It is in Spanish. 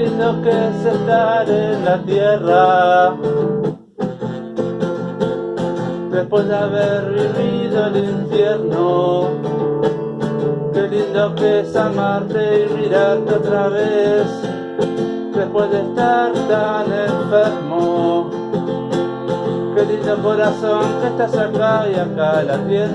lindo que es estar en la tierra. Después de haber vivido el infierno Qué lindo que es amarte y mirarte otra vez. Después de estar tan enfermo Qué lindo corazón que estás acá y acá la tienda.